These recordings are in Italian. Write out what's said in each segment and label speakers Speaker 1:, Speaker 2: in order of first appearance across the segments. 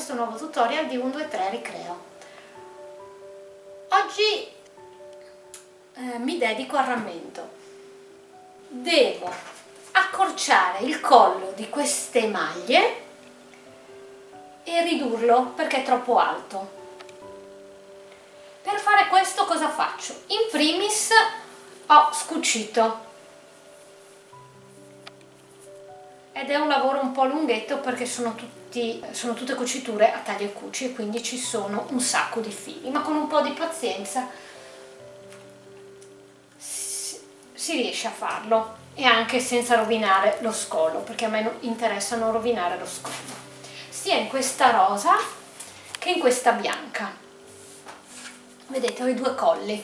Speaker 1: questo nuovo tutorial di 1, 2, 3 Ricreo. Oggi eh, mi dedico al rammento. Devo accorciare il collo di queste maglie e ridurlo perché è troppo alto. Per fare questo cosa faccio? In primis ho scucito ed è un lavoro un po' lunghetto perché sono, tutti, sono tutte cuciture a taglia e cuci e quindi ci sono un sacco di fili. Ma con un po' di pazienza si, si riesce a farlo. E anche senza rovinare lo scollo perché a me interessa non rovinare lo scollo sia in questa rosa che in questa bianca. Vedete ho i due colli.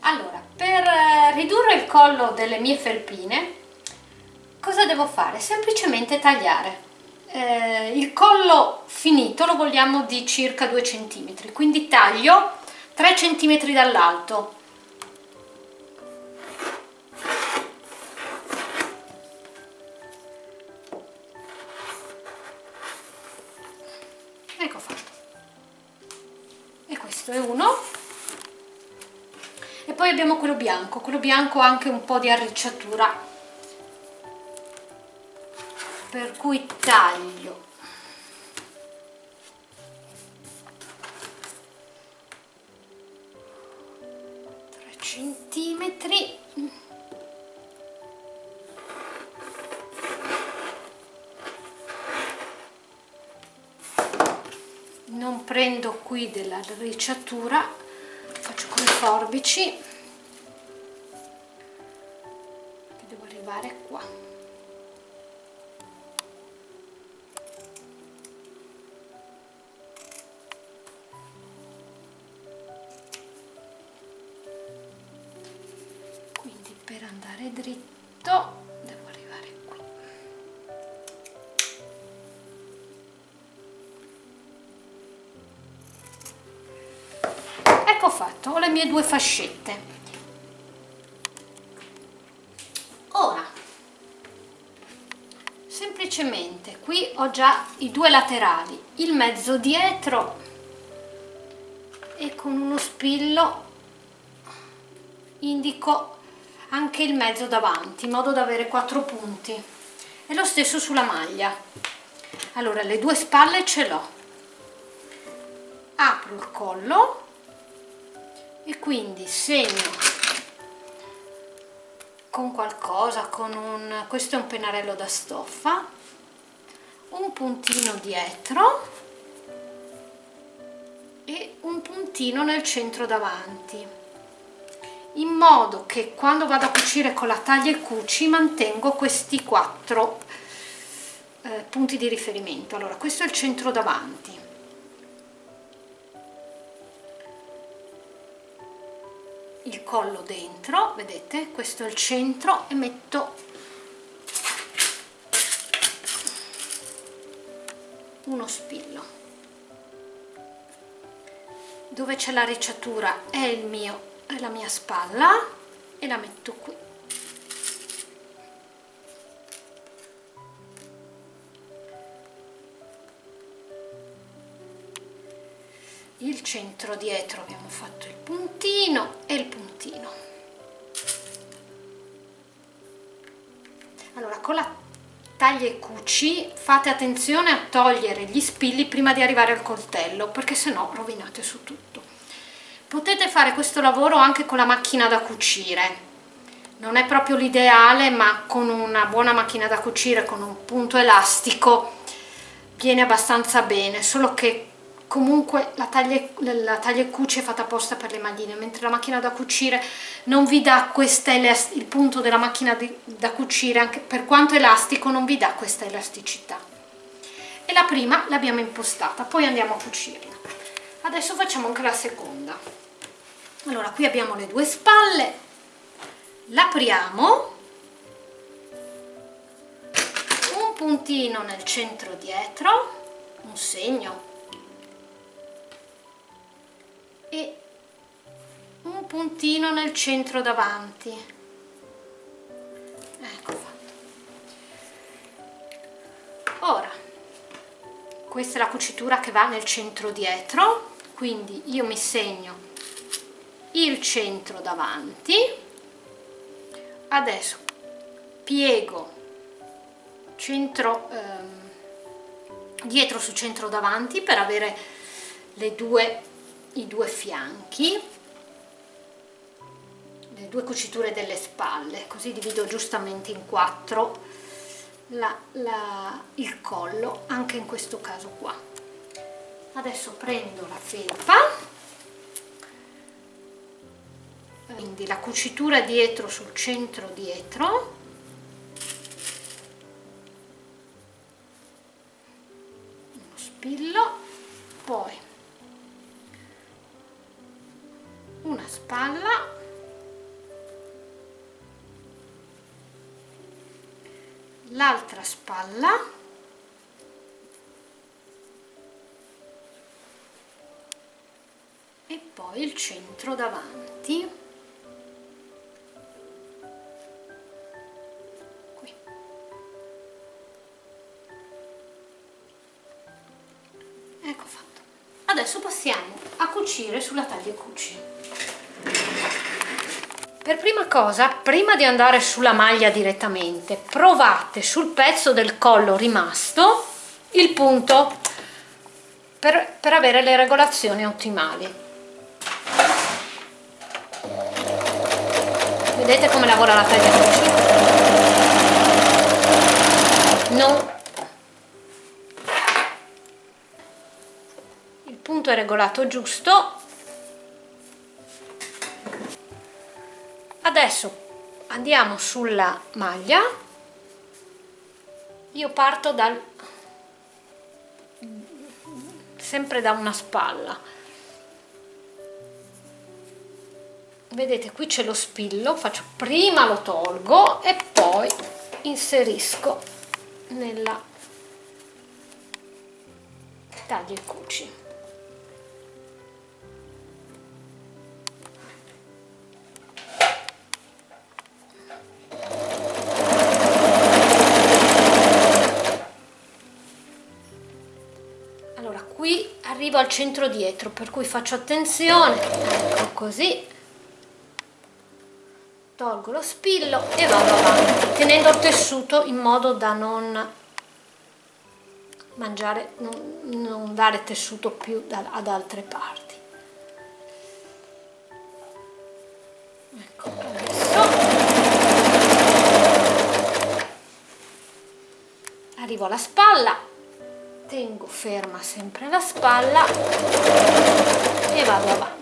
Speaker 1: Allora per eh, ridurre il collo delle mie felpine cosa devo fare? Semplicemente tagliare. Eh, il collo finito lo vogliamo di circa 2 cm, quindi taglio 3 cm dall'alto. Ecco fatto. E questo è uno. E poi abbiamo quello bianco, quello bianco ha anche un po' di arricciatura per cui taglio. Centimetri. Non prendo qui della ricciatura faccio con le forbici devo arrivare qua ecco fatto? Ho le mie due fascette. Ora semplicemente qui ho già i due laterali il mezzo dietro e con uno spillo indico anche il mezzo davanti in modo da avere quattro punti. E lo stesso sulla maglia. Allora le due spalle ce l'ho. Apro il collo e quindi segno con qualcosa con un questo è un pennarello da stoffa un puntino dietro e un puntino nel centro davanti in modo che quando vado a cucire con la taglia e cuci mantengo questi quattro eh, punti di riferimento. Allora questo è il centro davanti il collo dentro vedete? Questo è il centro e metto uno spillo. Dove c'è la ricciatura è il mio la mia spalla e la metto qui il centro dietro abbiamo fatto il puntino e il puntino. Allora con la taglia e cuci fate attenzione a togliere gli spilli prima di arrivare al coltello perché sennò rovinate su tutto. Potete fare questo lavoro anche con la macchina da cucire. Non è proprio l'ideale ma con una buona macchina da cucire con un punto elastico viene abbastanza bene solo che comunque la taglia, la taglia e cuci è fatta apposta per le magline mentre la macchina da cucire non vi dà questa il punto della macchina di, da cucire anche per quanto elastico non vi dà questa elasticità. E la prima l'abbiamo impostata poi andiamo a cucirla. Adesso facciamo anche la seconda. Allora qui abbiamo le due spalle l'apriamo un puntino nel centro dietro un segno e un puntino nel centro davanti. Ecco fatto. Ora questa è la cucitura che va nel centro dietro quindi io mi segno il centro davanti. Adesso piego centro ehm, dietro su centro davanti per avere le due i due fianchi le due cuciture delle spalle così divido giustamente in quattro la, la, il collo anche in questo caso qua. Adesso prendo la felpa quindi la cucitura dietro sul centro dietro uno spillo spalla. E poi il centro davanti. Qui. Ecco fatto. Adesso passiamo a cucire sulla taglia cuci per prima cosa, prima di andare sulla maglia direttamente, provate sul pezzo del collo rimasto il punto per, per avere le regolazioni ottimali. Vedete come lavora la taglia? Non il punto è regolato giusto adesso andiamo sulla maglia. Io parto dal sempre da una spalla. Vedete qui c'è lo spillo faccio prima lo tolgo e poi inserisco nella taglia e cuci arrivo al centro dietro per cui faccio attenzione ecco così. Tolgo lo spillo e vado avanti tenendo il tessuto in modo da non mangiare non, non dare tessuto più da, ad altre parti. Ecco adesso. Arrivo alla spalla tengo ferma sempre la spalla e vado avanti.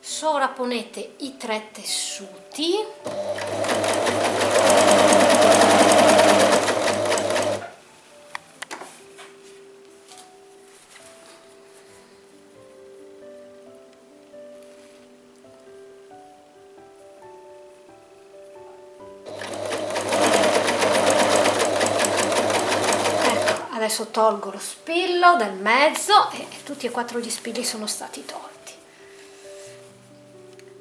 Speaker 1: Sovrapponete i tre tessuti adesso tolgo lo spillo dal mezzo e tutti e quattro gli spilli sono stati tolti.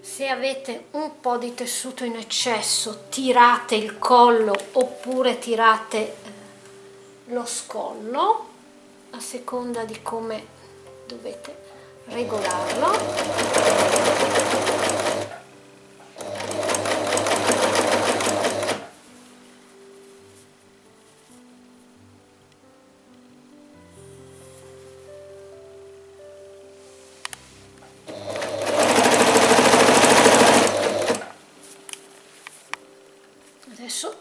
Speaker 1: Se avete un po' di tessuto in eccesso tirate il collo oppure tirate eh, lo scollo a seconda di come dovete regolarlo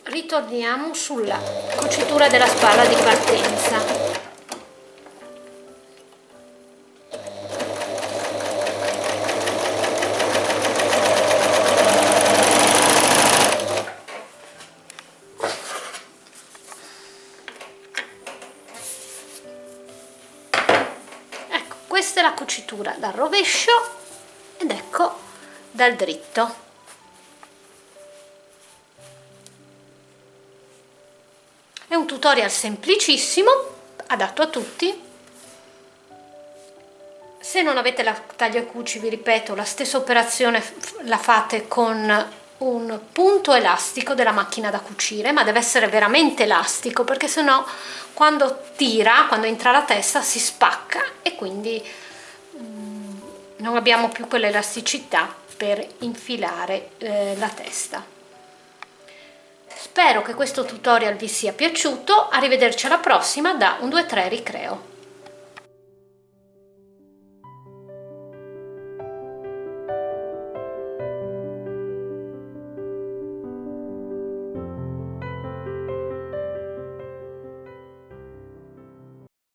Speaker 1: ritorniamo sulla cucitura della spalla di partenza. Ecco questa è la cucitura dal rovescio ed ecco dal dritto tutorial semplicissimo, adatto a tutti. Se non avete la tagliacuci vi ripeto la stessa operazione la fate con un punto elastico della macchina da cucire ma deve essere veramente elastico perché sennò quando tira quando entra la testa si spacca e quindi mm, non abbiamo più quell'elasticità per infilare eh, la testa spero che questo tutorial vi sia piaciuto. Arrivederci alla prossima da un 2 3 ricreo